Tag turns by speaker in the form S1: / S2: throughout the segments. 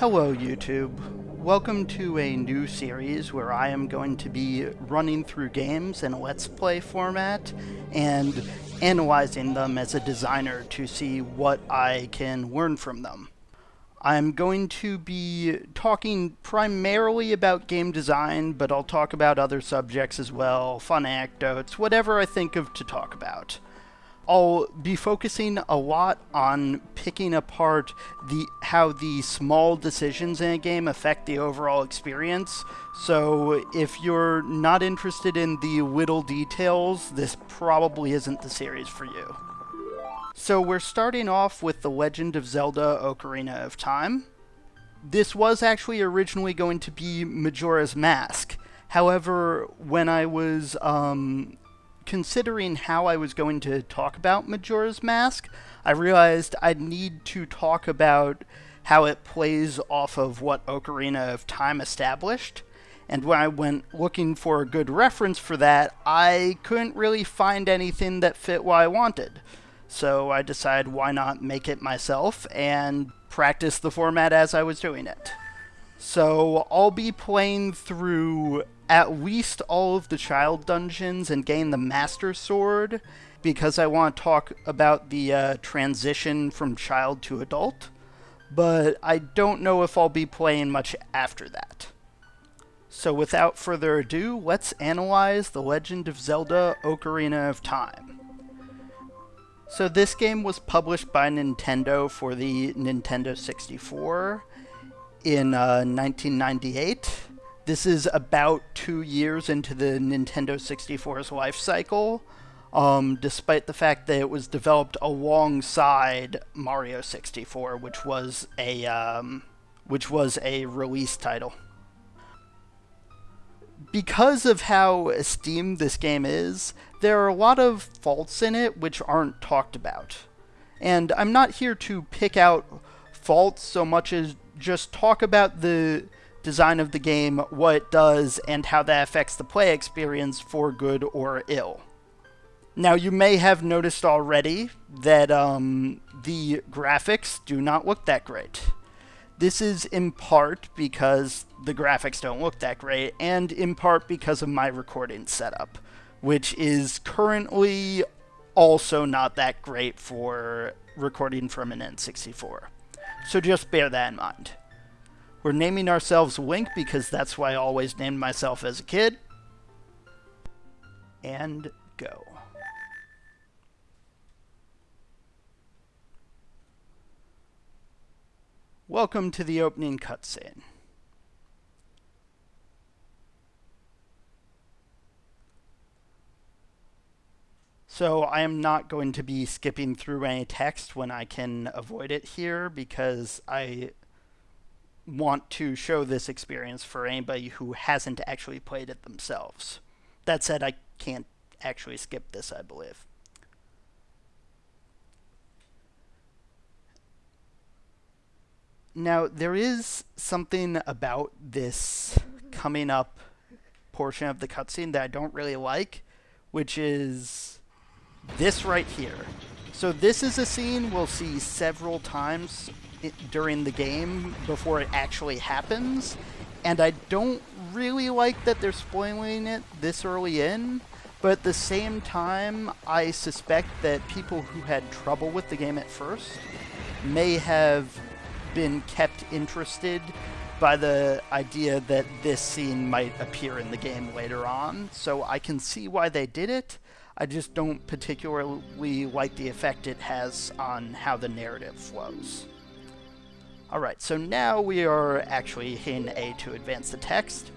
S1: Hello, YouTube. Welcome to a new series where I am going to be running through games in a Let's Play format and analyzing them as a designer to see what I can learn from them. I'm going to be talking primarily about game design, but I'll talk about other subjects as well, fun anecdotes, whatever I think of to talk about. I'll be focusing a lot on picking apart the how the small decisions in a game affect the overall experience. So if you're not interested in the little details, this probably isn't the series for you. So we're starting off with The Legend of Zelda Ocarina of Time. This was actually originally going to be Majora's Mask. However, when I was um, considering how I was going to talk about Majora's Mask, I realized I'd need to talk about how it plays off of what Ocarina of Time established. And when I went looking for a good reference for that, I couldn't really find anything that fit what I wanted. So I decided why not make it myself and practice the format as I was doing it. So I'll be playing through at least all of the child dungeons and gain the Master Sword because I want to talk about the uh, transition from child to adult, but I don't know if I'll be playing much after that. So without further ado, let's analyze The Legend of Zelda Ocarina of Time. So this game was published by Nintendo for the Nintendo 64 in uh, 1998 this is about two years into the Nintendo 64's life cycle, um, despite the fact that it was developed alongside Mario 64, which was a um, which was a release title. Because of how esteemed this game is, there are a lot of faults in it which aren't talked about. And I'm not here to pick out faults so much as just talk about the design of the game, what it does, and how that affects the play experience for good or ill. Now, you may have noticed already that um, the graphics do not look that great. This is in part because the graphics don't look that great, and in part because of my recording setup, which is currently also not that great for recording from an N64. So just bear that in mind. We're naming ourselves Wink because that's why I always named myself as a kid. And go. Welcome to the opening cutscene. So I am not going to be skipping through any text when I can avoid it here because I want to show this experience for anybody who hasn't actually played it themselves. That said, I can't actually skip this, I believe. Now, there is something about this coming up portion of the cutscene that I don't really like, which is this right here. So this is a scene we'll see several times during the game before it actually happens, and I don't really like that they're spoiling it this early in, but at the same time, I suspect that people who had trouble with the game at first may have been kept interested by the idea that this scene might appear in the game later on, so I can see why they did it. I just don't particularly like the effect it has on how the narrative flows. Alright, so now we are actually in A to advance the text.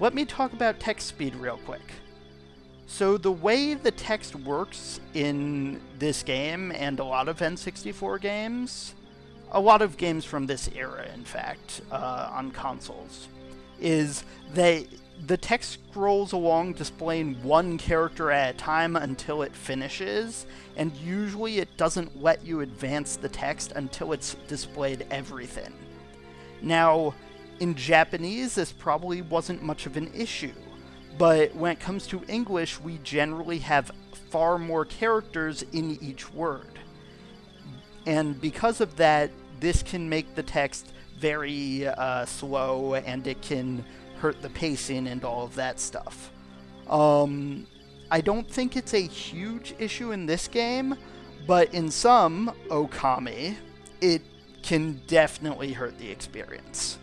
S1: Let me talk about text speed real quick. So the way the text works in this game and a lot of N64 games, a lot of games from this era, in fact, uh, on consoles, is they the text scrolls along displaying one character at a time until it finishes, and usually it doesn't let you advance the text until it's displayed everything. Now, in Japanese, this probably wasn't much of an issue, but when it comes to English, we generally have far more characters in each word. And because of that, this can make the text very uh, slow and it can hurt the pacing and all of that stuff. Um, I don't think it's a huge issue in this game, but in some Okami, it can definitely hurt the experience.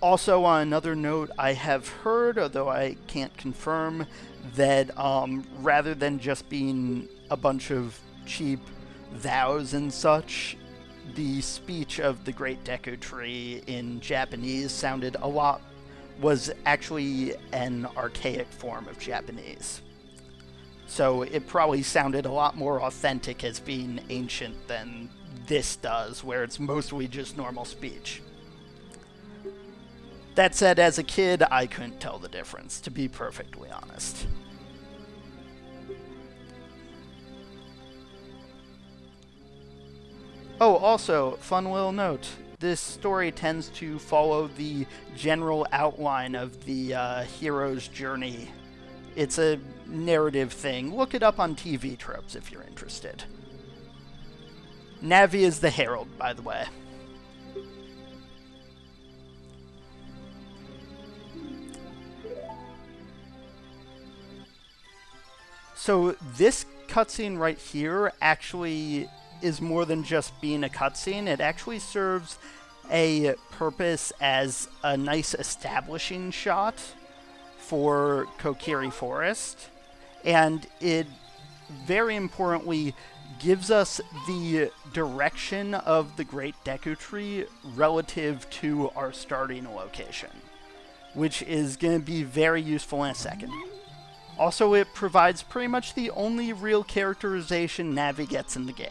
S1: Also, on another note, I have heard, although I can't confirm, that um, rather than just being a bunch of cheap vows and such, the speech of the Great Deku Tree in Japanese sounded a lot, was actually an archaic form of Japanese. So it probably sounded a lot more authentic as being ancient than this does, where it's mostly just normal speech. That said, as a kid, I couldn't tell the difference, to be perfectly honest. Oh, also, fun little note. This story tends to follow the general outline of the uh, hero's journey. It's a narrative thing. Look it up on TV tropes if you're interested. Navi is the herald, by the way. So this cutscene right here actually is more than just being a cutscene. It actually serves a purpose as a nice establishing shot for Kokiri Forest. And it very importantly gives us the direction of the Great Deku Tree relative to our starting location, which is going to be very useful in a second. Also, it provides pretty much the only real characterization Navi gets in the game.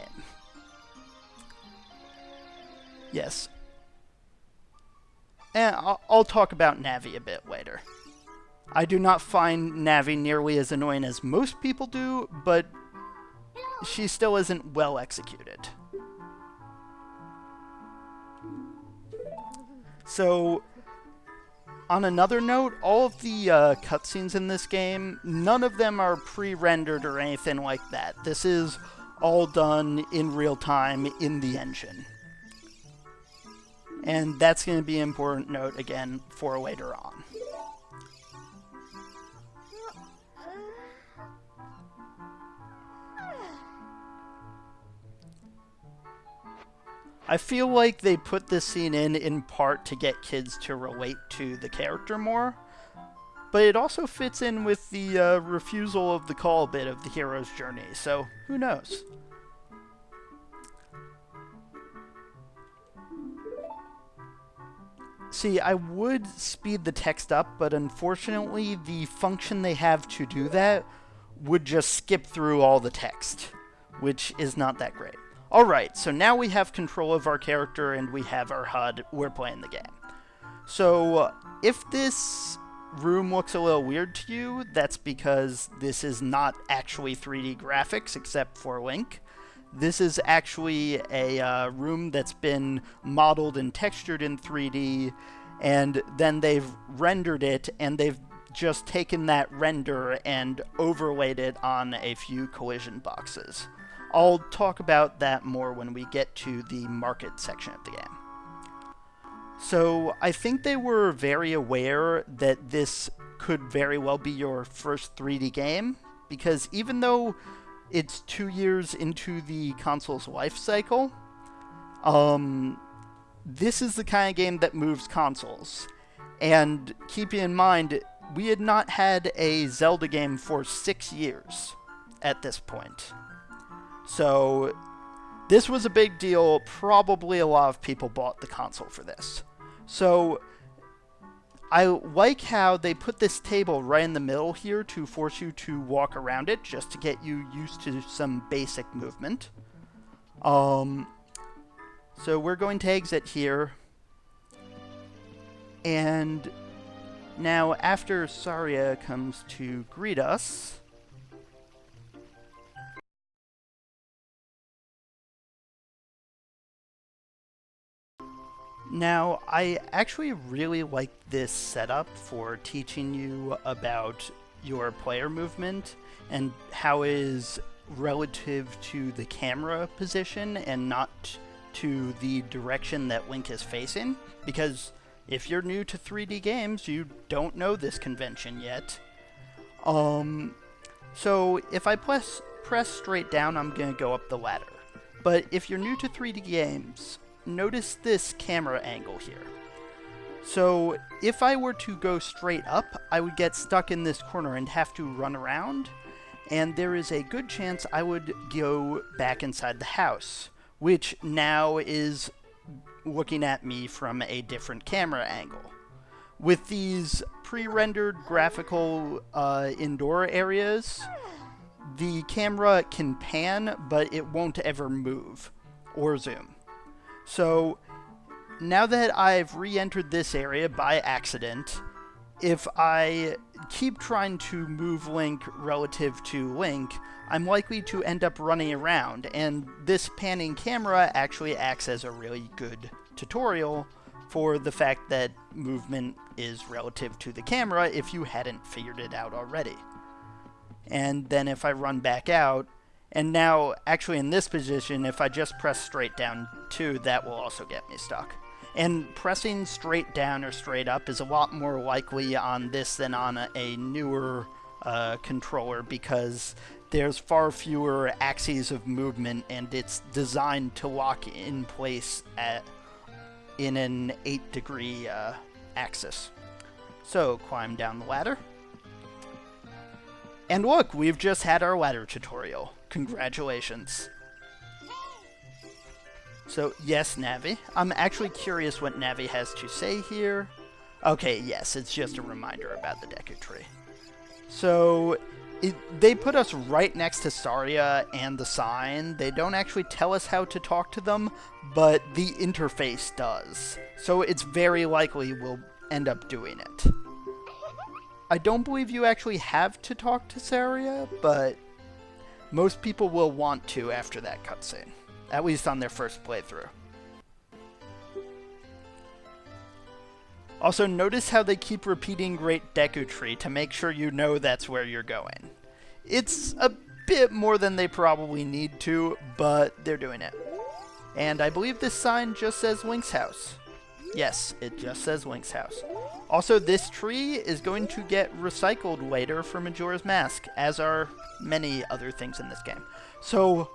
S1: Yes. And I'll, I'll talk about Navi a bit later. I do not find Navi nearly as annoying as most people do, but she still isn't well executed. So, on another note, all of the uh, cutscenes in this game, none of them are pre-rendered or anything like that. This is all done in real time in the engine. And that's going to be an important note again for later on. I feel like they put this scene in in part to get kids to relate to the character more, but it also fits in with the uh, refusal of the call bit of the hero's journey, so who knows? See, I would speed the text up, but unfortunately the function they have to do that would just skip through all the text, which is not that great. Alright, so now we have control of our character and we have our HUD, we're playing the game. So, uh, if this room looks a little weird to you, that's because this is not actually 3D graphics except for Link. This is actually a uh, room that's been modeled and textured in 3D, and then they've rendered it, and they've just taken that render and overlaid it on a few collision boxes. I'll talk about that more when we get to the market section of the game. So I think they were very aware that this could very well be your first 3D game, because even though it's two years into the console's life cycle. Um, this is the kind of game that moves consoles. And keeping in mind, we had not had a Zelda game for six years at this point. So this was a big deal. Probably a lot of people bought the console for this. So I like how they put this table right in the middle here to force you to walk around it, just to get you used to some basic movement. Um, so we're going to exit here. And now after Saria comes to greet us, Now, I actually really like this setup for teaching you about your player movement and how is relative to the camera position and not to the direction that Link is facing, because if you're new to 3D games, you don't know this convention yet. Um, so if I press, press straight down, I'm going to go up the ladder. But if you're new to 3D games, notice this camera angle here. So if I were to go straight up, I would get stuck in this corner and have to run around, and there is a good chance I would go back inside the house, which now is looking at me from a different camera angle. With these pre-rendered graphical uh, indoor areas, the camera can pan, but it won't ever move or zoom. So now that I've re-entered this area by accident, if I keep trying to move Link relative to Link, I'm likely to end up running around, and this panning camera actually acts as a really good tutorial for the fact that movement is relative to the camera if you hadn't figured it out already. And then if I run back out, and now actually in this position, if I just press straight down too, that will also get me stuck. And pressing straight down or straight up is a lot more likely on this than on a, a newer uh, controller because there's far fewer axes of movement and it's designed to lock in place at in an 8 degree uh, axis. So climb down the ladder. And look, we've just had our ladder tutorial. Congratulations. So, yes, Navi. I'm actually curious what Navi has to say here. Okay, yes, it's just a reminder about the Deku Tree. So, it, they put us right next to Saria and the sign. They don't actually tell us how to talk to them, but the interface does. So it's very likely we'll end up doing it. I don't believe you actually have to talk to Saria, but most people will want to after that cutscene at least on their first playthrough. Also, notice how they keep repeating Great Deku Tree to make sure you know that's where you're going. It's a bit more than they probably need to, but they're doing it. And I believe this sign just says Link's house. Yes, it just says Link's house. Also, this tree is going to get recycled later for Majora's Mask, as are many other things in this game. So,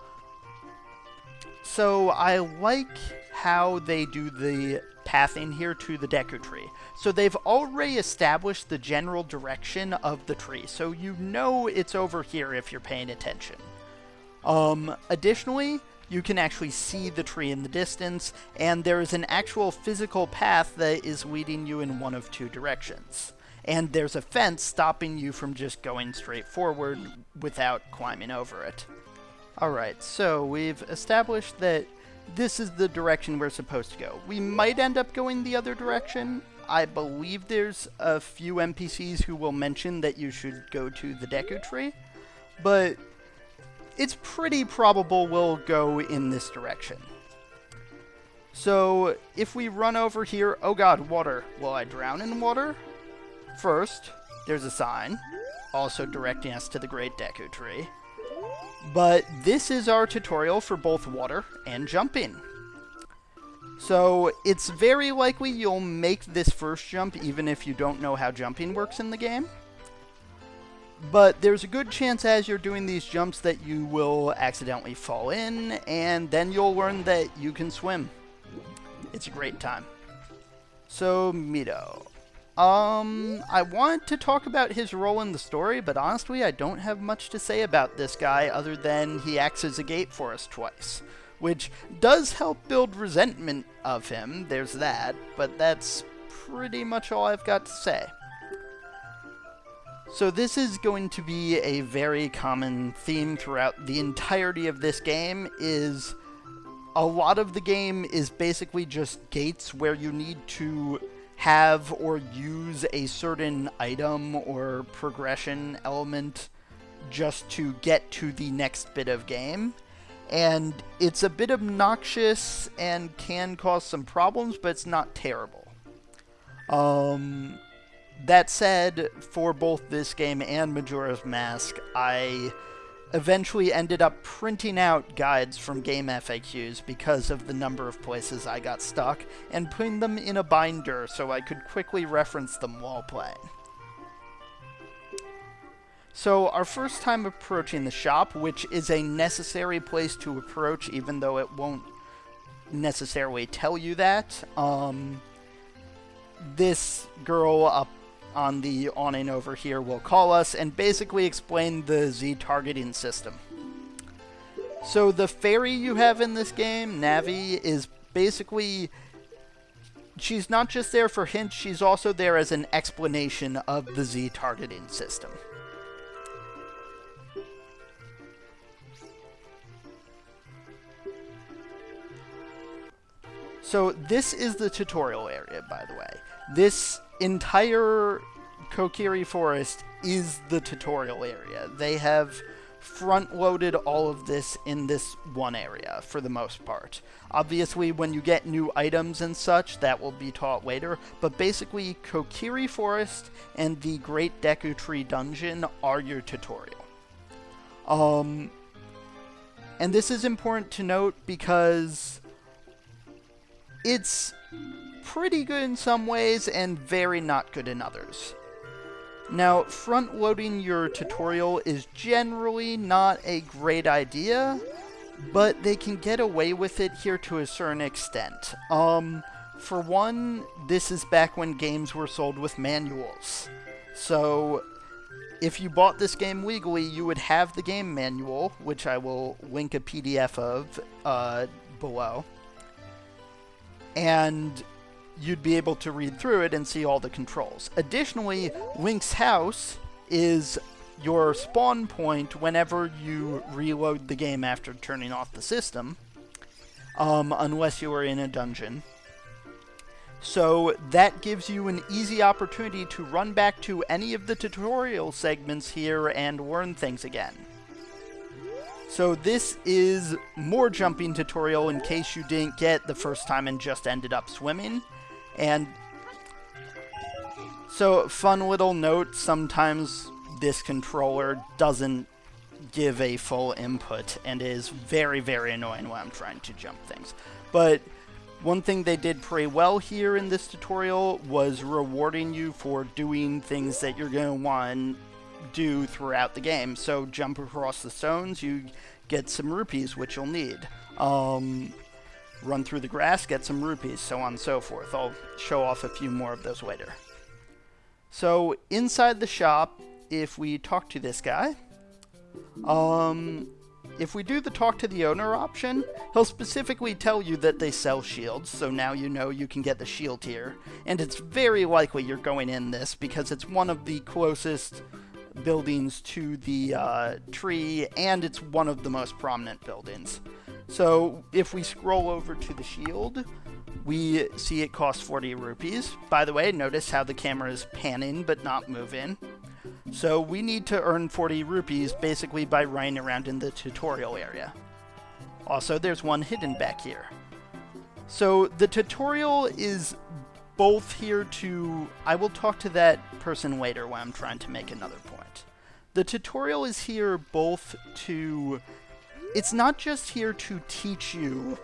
S1: so I like how they do the pathing here to the Deku Tree. So they've already established the general direction of the tree, so you know it's over here if you're paying attention. Um, additionally, you can actually see the tree in the distance, and there is an actual physical path that is leading you in one of two directions. And there's a fence stopping you from just going straight forward without climbing over it. Alright, so we've established that this is the direction we're supposed to go. We might end up going the other direction. I believe there's a few NPCs who will mention that you should go to the Deku Tree, but it's pretty probable we'll go in this direction. So, if we run over here, oh god, water. Will I drown in water? First, there's a sign, also directing us to the Great Deku Tree. But this is our tutorial for both water and jumping. So it's very likely you'll make this first jump even if you don't know how jumping works in the game. But there's a good chance as you're doing these jumps that you will accidentally fall in, and then you'll learn that you can swim. It's a great time. So, Mido. Um, I want to talk about his role in the story, but honestly, I don't have much to say about this guy other than he acts as a gate for us twice, which does help build resentment of him, there's that, but that's pretty much all I've got to say. So this is going to be a very common theme throughout the entirety of this game, is a lot of the game is basically just gates where you need to have or use a certain item or progression element just to get to the next bit of game. And it's a bit obnoxious and can cause some problems, but it's not terrible. Um, that said, for both this game and Majora's Mask, I eventually ended up printing out guides from GameFAQs because of the number of places I got stuck and putting them in a binder so I could quickly reference them while playing. So our first time approaching the shop, which is a necessary place to approach even though it won't necessarily tell you that, um, this girl up on the awning over here will call us and basically explain the Z targeting system. So the fairy you have in this game, Navi, is basically she's not just there for hints, she's also there as an explanation of the Z targeting system. So this is the tutorial area, by the way. This entire Kokiri Forest is the tutorial area. They have front-loaded all of this in this one area, for the most part. Obviously, when you get new items and such, that will be taught later, but basically, Kokiri Forest and the Great Deku Tree Dungeon are your tutorial. Um, and this is important to note because it's pretty good in some ways and very not good in others. Now, front-loading your tutorial is generally not a great idea, but they can get away with it here to a certain extent. Um, for one, this is back when games were sold with manuals. So, if you bought this game legally, you would have the game manual, which I will link a PDF of uh, below. And you'd be able to read through it and see all the controls. Additionally, Link's house is your spawn point whenever you reload the game after turning off the system, um, unless you are in a dungeon. So that gives you an easy opportunity to run back to any of the tutorial segments here and learn things again. So this is more jumping tutorial in case you didn't get the first time and just ended up swimming. And so, fun little note, sometimes this controller doesn't give a full input and is very, very annoying when I'm trying to jump things. But one thing they did pretty well here in this tutorial was rewarding you for doing things that you're going to want to do throughout the game. So jump across the stones, you get some rupees, which you'll need. Um, run through the grass, get some rupees, so on and so forth. I'll show off a few more of those later. So inside the shop, if we talk to this guy, um, if we do the talk to the owner option, he'll specifically tell you that they sell shields, so now you know you can get the shield here. And it's very likely you're going in this because it's one of the closest buildings to the uh, tree, and it's one of the most prominent buildings. So if we scroll over to the shield, we see it costs 40 rupees. By the way, notice how the camera is panning but not moving. So we need to earn 40 rupees basically by running around in the tutorial area. Also, there's one hidden back here. So the tutorial is both here to... I will talk to that person later when I'm trying to make another point. The tutorial is here both to it's not just here to teach you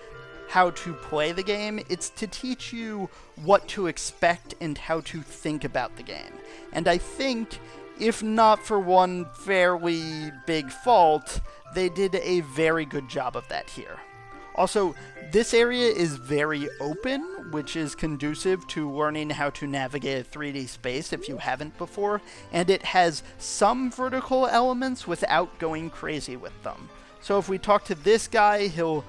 S1: how to play the game, it's to teach you what to expect and how to think about the game. And I think, if not for one fairly big fault, they did a very good job of that here. Also, this area is very open, which is conducive to learning how to navigate a 3D space if you haven't before, and it has some vertical elements without going crazy with them. So if we talk to this guy, he'll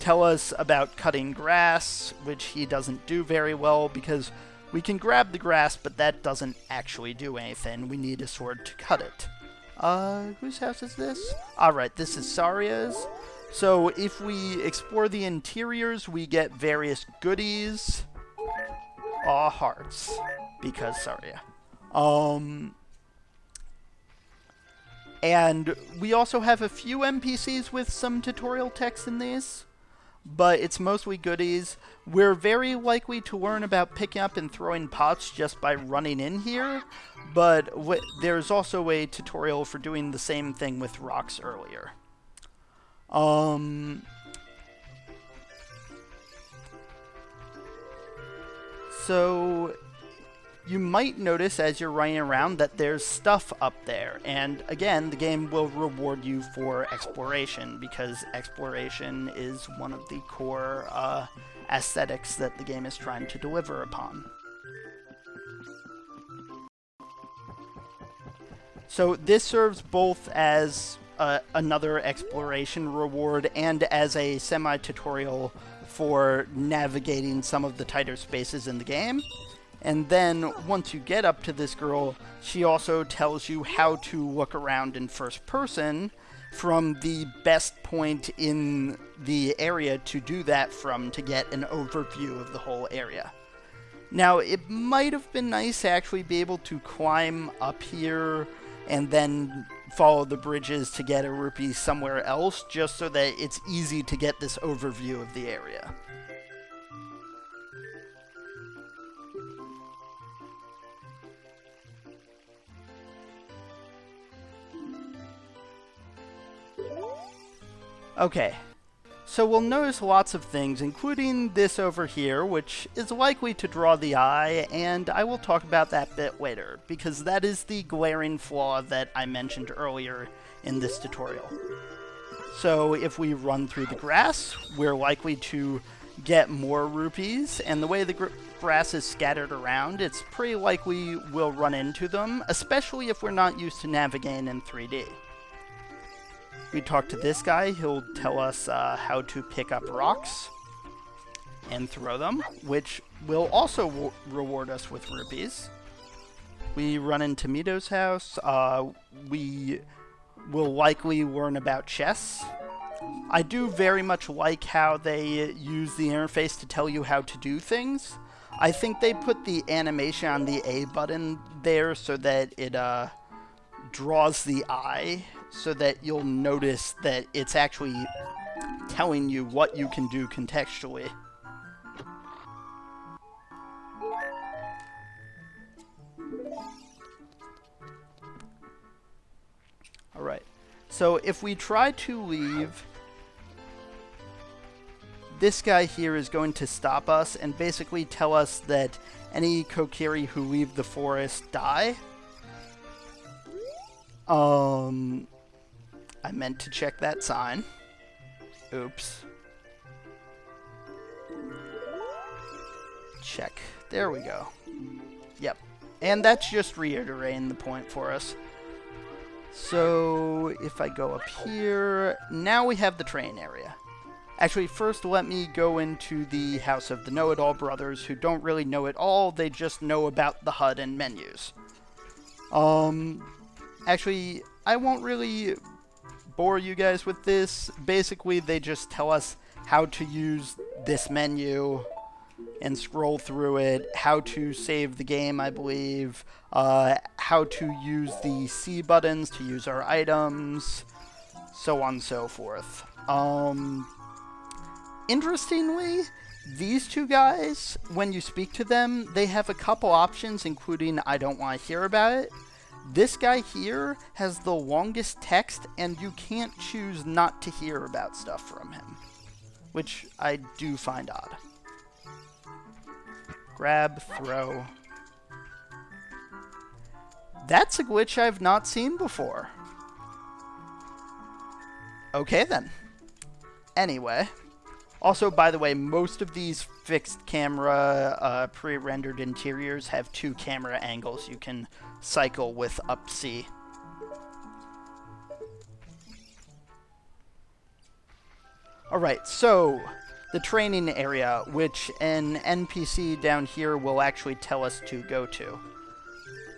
S1: tell us about cutting grass, which he doesn't do very well because we can grab the grass, but that doesn't actually do anything. We need a sword to cut it. Uh, whose house is this? Alright, this is Saria's. So if we explore the interiors, we get various goodies. Aw, hearts. Because Saria. Um, and we also have a few NPCs with some tutorial text in these. but it's mostly goodies. We're very likely to learn about picking up and throwing pots just by running in here, but there's also a tutorial for doing the same thing with rocks earlier. Um, so you might notice as you're running around that there's stuff up there. And again, the game will reward you for exploration because exploration is one of the core uh, aesthetics that the game is trying to deliver upon. So this serves both as uh, another exploration reward and as a semi-tutorial for navigating some of the tighter spaces in the game. And then once you get up to this girl, she also tells you how to look around in first person from the best point in the area to do that from to get an overview of the whole area. Now, it might have been nice to actually be able to climb up here and then follow the bridges to get a rupee somewhere else, just so that it's easy to get this overview of the area. Okay, so we'll notice lots of things, including this over here, which is likely to draw the eye, and I will talk about that bit later, because that is the glaring flaw that I mentioned earlier in this tutorial. So if we run through the grass, we're likely to get more rupees, and the way the grass is scattered around, it's pretty likely we'll run into them, especially if we're not used to navigating in 3D we talk to this guy. He'll tell us uh, how to pick up rocks and throw them, which will also reward us with rupees. We run into Mido's house. Uh, we will likely learn about chess. I do very much like how they use the interface to tell you how to do things. I think they put the animation on the A button there so that it uh, draws the eye so that you'll notice that it's actually telling you what you can do contextually. Alright, so if we try to leave, this guy here is going to stop us and basically tell us that any Kokiri who leave the forest die. Um, I meant to check that sign. Oops. Check. There we go. Yep. And that's just reiterating the point for us. So, if I go up here, now we have the train area. Actually, first let me go into the House of the Know-It-All Brothers, who don't really know it all, they just know about the HUD and menus. Um, actually, I won't really bore you guys with this. Basically, they just tell us how to use this menu and scroll through it, how to save the game, I believe, uh, how to use the C buttons to use our items, so on and so forth. Um, interestingly, these two guys, when you speak to them, they have a couple options, including I don't want to hear about it, this guy here has the longest text, and you can't choose not to hear about stuff from him, which I do find odd. Grab, throw. That's a glitch I've not seen before. Okay then. Anyway. Also, by the way, most of these fixed camera uh, pre-rendered interiors have two camera angles you can cycle with up C. Alright, so the training area, which an NPC down here will actually tell us to go to.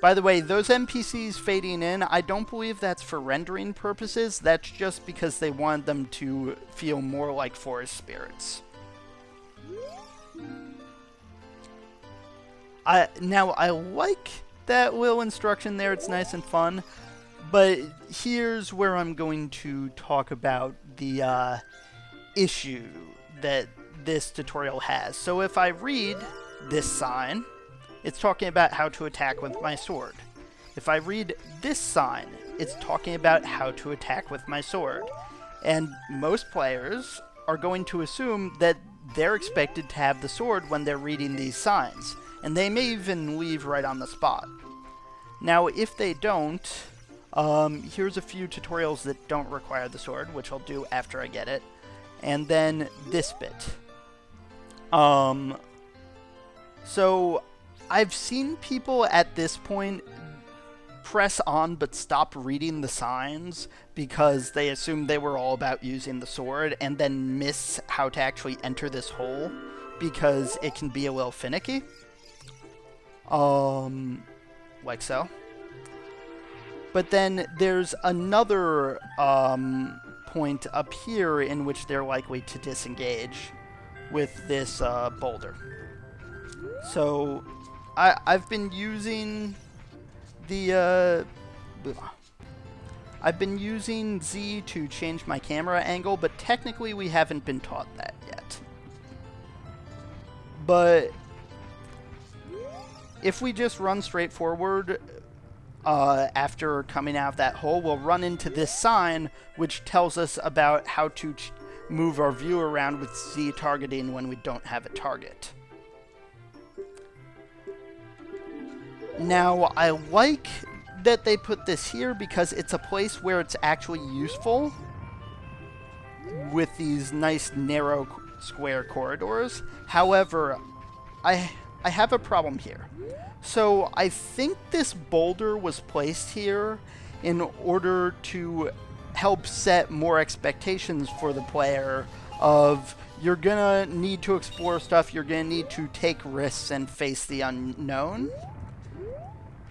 S1: By the way, those NPCs fading in, I don't believe that's for rendering purposes. That's just because they want them to feel more like forest spirits. I Now, I like that little instruction there. It's nice and fun. But here's where I'm going to talk about the uh, issue that this tutorial has. So if I read this sign, it's talking about how to attack with my sword. If I read this sign, it's talking about how to attack with my sword. And most players are going to assume that they're expected to have the sword when they're reading these signs, and they may even leave right on the spot. Now, if they don't, um, here's a few tutorials that don't require the sword, which I'll do after I get it. And then this bit. Um, so, I've seen people at this point press on but stop reading the signs because they assumed they were all about using the sword and then miss how to actually enter this hole because it can be a little finicky. Um, like so. But then there's another um, point up here in which they're likely to disengage with this uh, boulder. So I, I've been using the uh, I've been using Z to change my camera angle, but technically we haven't been taught that yet. But if we just run straight forward uh, after coming out of that hole, we'll run into this sign, which tells us about how to move our view around with Z targeting when we don't have a target. Now, I like that they put this here because it's a place where it's actually useful with these nice narrow square corridors. However, I I have a problem here. So I think this boulder was placed here in order to help set more expectations for the player of you're gonna need to explore stuff, you're gonna need to take risks and face the unknown.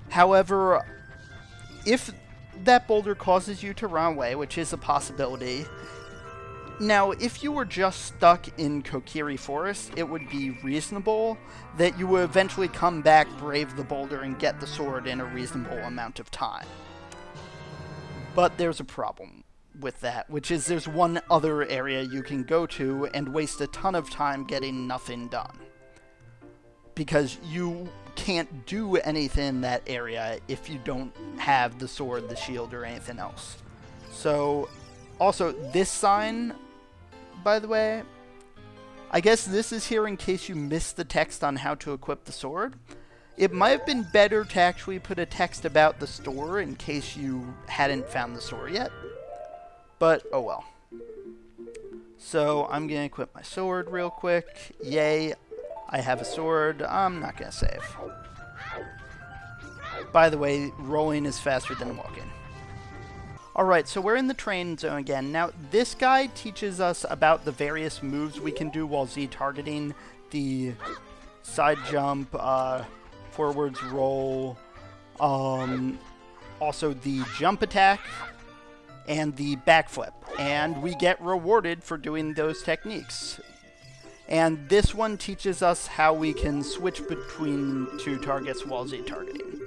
S1: However, if that boulder causes you to run away, which is a possibility, now, if you were just stuck in Kokiri Forest, it would be reasonable that you would eventually come back, brave the boulder, and get the sword in a reasonable amount of time. But there's a problem with that, which is there's one other area you can go to and waste a ton of time getting nothing done. Because you can't do anything in that area if you don't have the sword, the shield, or anything else. So, also, this sign, by the way, I guess this is here in case you missed the text on how to equip the sword. It might have been better to actually put a text about the store in case you hadn't found the store yet. But, oh well. So, I'm going to equip my sword real quick. Yay, I have a sword. I'm not going to save. By the way, rolling is faster than walking. Alright, so we're in the train zone again. Now, this guide teaches us about the various moves we can do while Z-targeting. The side jump, uh, forwards roll, um, also the jump attack, and the backflip. And we get rewarded for doing those techniques. And this one teaches us how we can switch between two targets while Z-targeting.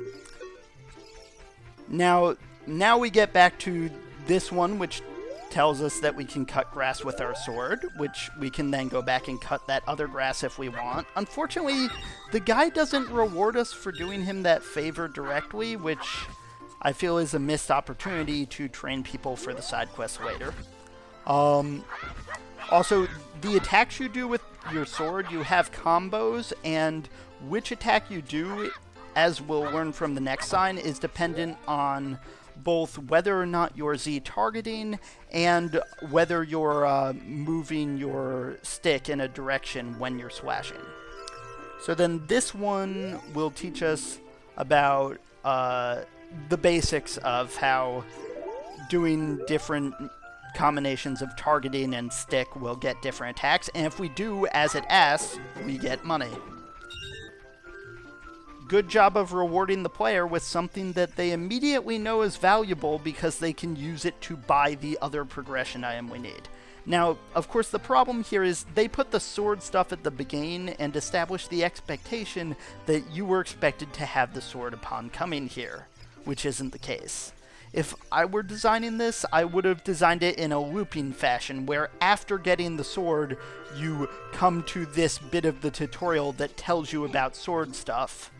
S1: Now, now we get back to this one, which tells us that we can cut grass with our sword, which we can then go back and cut that other grass if we want. Unfortunately, the guy doesn't reward us for doing him that favor directly, which I feel is a missed opportunity to train people for the side quest later. Um, also, the attacks you do with your sword, you have combos, and which attack you do, as we'll learn from the next sign, is dependent on both whether or not you're Z targeting and whether you're uh, moving your stick in a direction when you're slashing. So then this one will teach us about uh, the basics of how doing different combinations of targeting and stick will get different attacks, and if we do as it asks, we get money. Good job of rewarding the player with something that they immediately know is valuable because they can use it to buy the other progression item we need. Now, of course, the problem here is they put the sword stuff at the beginning and established the expectation that you were expected to have the sword upon coming here, which isn't the case. If I were designing this, I would have designed it in a looping fashion, where after getting the sword, you come to this bit of the tutorial that tells you about sword stuff.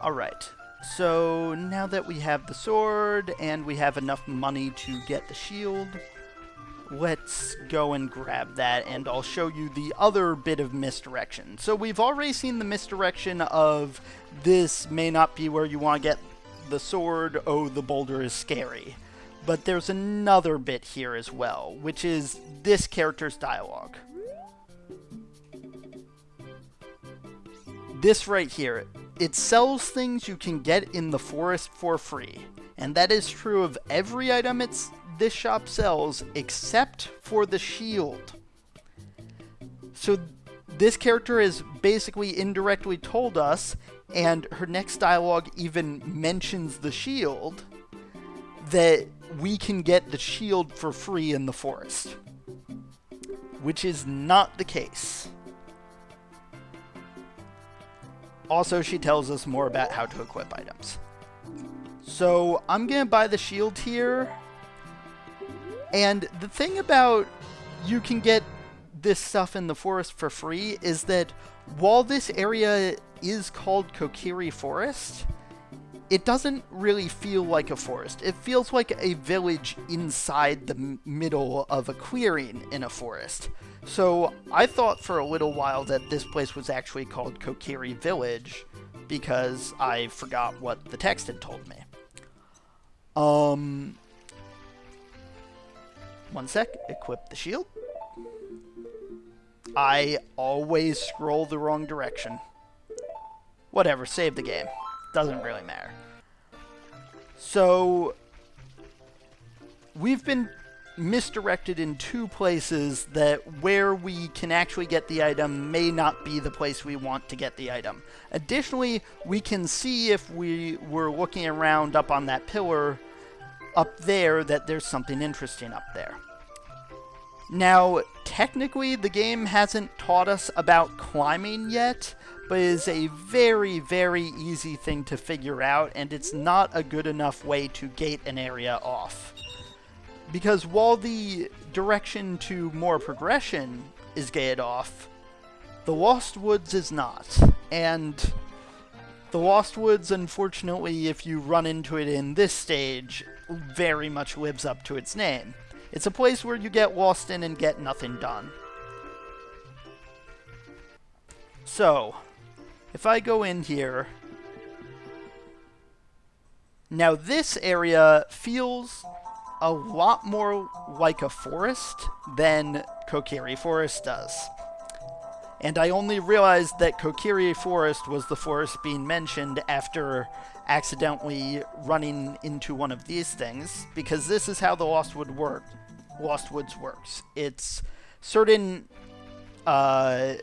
S1: Alright, so now that we have the sword, and we have enough money to get the shield, let's go and grab that and I'll show you the other bit of misdirection. So we've already seen the misdirection of this may not be where you want to get the sword, oh the boulder is scary. But there's another bit here as well, which is this character's dialogue. This right here, it sells things you can get in the forest for free. And that is true of every item it's this shop sells except for the shield. So this character has basically indirectly told us, and her next dialogue even mentions the shield, that we can get the shield for free in the forest. Which is not the case. Also, she tells us more about how to equip items. So, I'm going to buy the shield here and the thing about you can get this stuff in the forest for free is that while this area is called Kokiri Forest, it doesn't really feel like a forest. It feels like a village inside the middle of a clearing in a forest. So I thought for a little while that this place was actually called Kokiri Village because I forgot what the text had told me. Um, one sec, equip the shield. I always scroll the wrong direction. Whatever, save the game. Doesn't really matter. So, we've been misdirected in two places that where we can actually get the item may not be the place we want to get the item. Additionally, we can see if we were looking around up on that pillar up there that there's something interesting up there. Now, technically, the game hasn't taught us about climbing yet, but is a very, very easy thing to figure out, and it's not a good enough way to gate an area off. Because while the direction to more progression is gated off, the Lost Woods is not. And the Lost Woods, unfortunately, if you run into it in this stage, very much lives up to its name. It's a place where you get lost in and get nothing done. So, if I go in here... Now this area feels a lot more like a forest than Kokiri Forest does. And I only realized that Kokiri Forest was the forest being mentioned after accidentally running into one of these things, because this is how the Lost Wood worked. Lost Woods works. It's certain uh,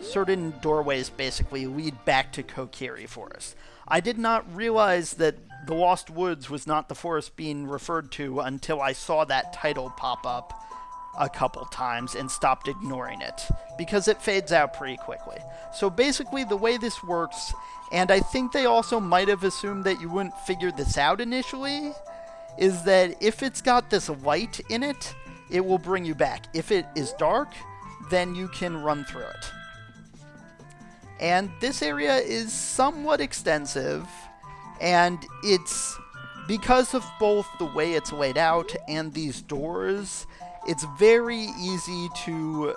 S1: certain doorways basically lead back to Kokiri Forest. I did not realize that the Lost Woods was not the forest being referred to until I saw that title pop up a couple times and stopped ignoring it because it fades out pretty quickly. So basically the way this works, and I think they also might have assumed that you wouldn't figure this out initially, is that if it's got this light in it, it will bring you back. If it is dark, then you can run through it. And this area is somewhat extensive, and it's because of both the way it's laid out and these doors, it's very easy to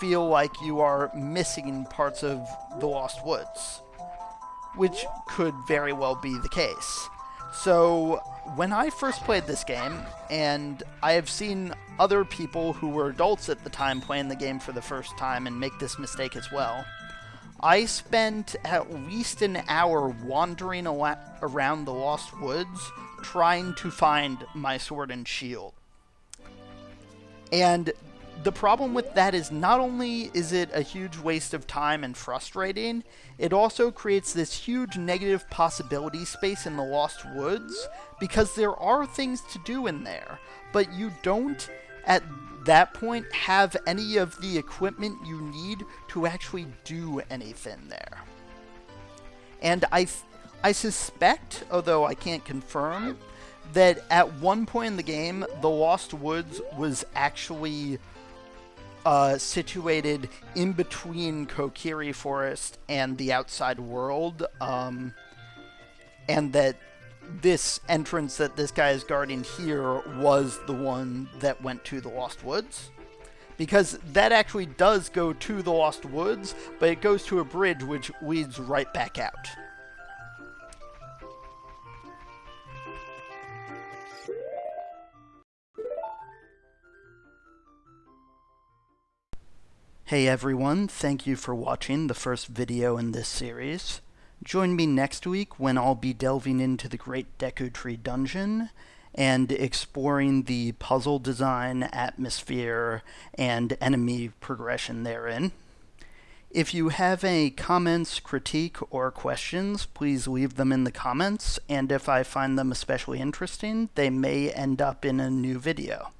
S1: feel like you are missing parts of the Lost Woods, which could very well be the case. So, when I first played this game, and I have seen other people who were adults at the time playing the game for the first time and make this mistake as well, I spent at least an hour wandering around the Lost Woods trying to find my sword and shield. And the problem with that is not only is it a huge waste of time and frustrating, it also creates this huge negative possibility space in the Lost Woods because there are things to do in there, but you don't at that point have any of the equipment you need to actually do anything there. And I, I suspect, although I can't confirm, that at one point in the game, the Lost Woods was actually uh, situated in between Kokiri Forest and the outside world, um, and that this entrance that this guy is guarding here was the one that went to the Lost Woods. Because that actually does go to the Lost Woods, but it goes to a bridge which leads right back out. Hey everyone, thank you for watching the first video in this series. Join me next week when I'll be delving into the Great Deku Tree Dungeon and exploring the puzzle design, atmosphere, and enemy progression therein. If you have any comments, critique, or questions, please leave them in the comments, and if I find them especially interesting, they may end up in a new video.